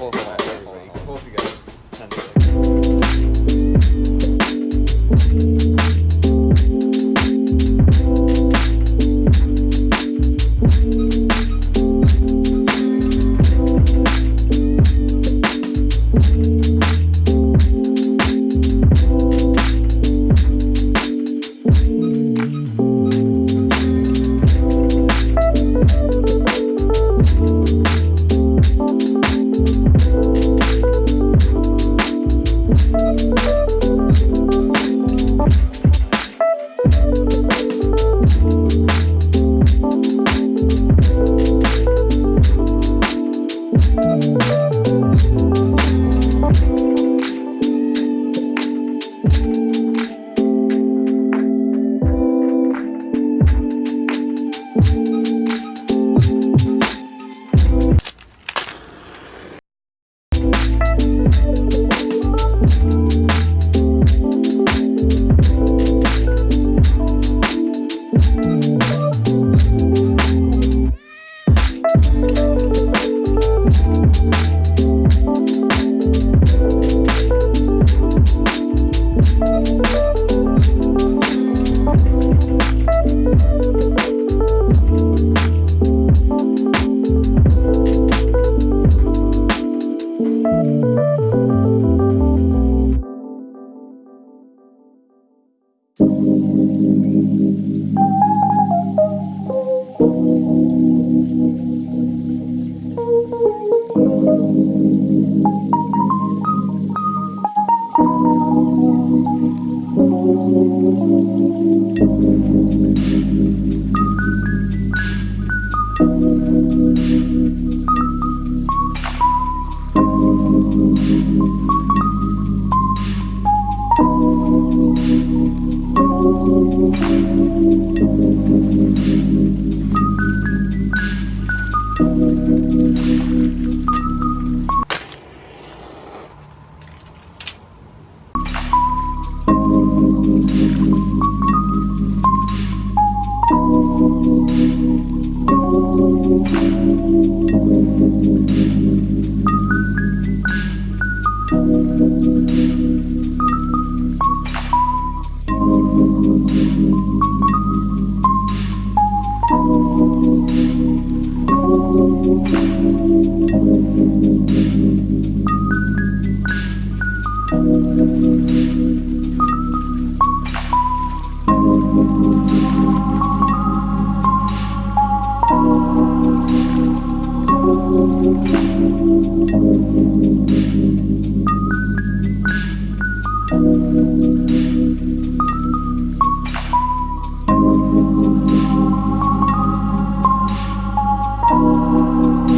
both of us every week. Both of you guys. Thank you.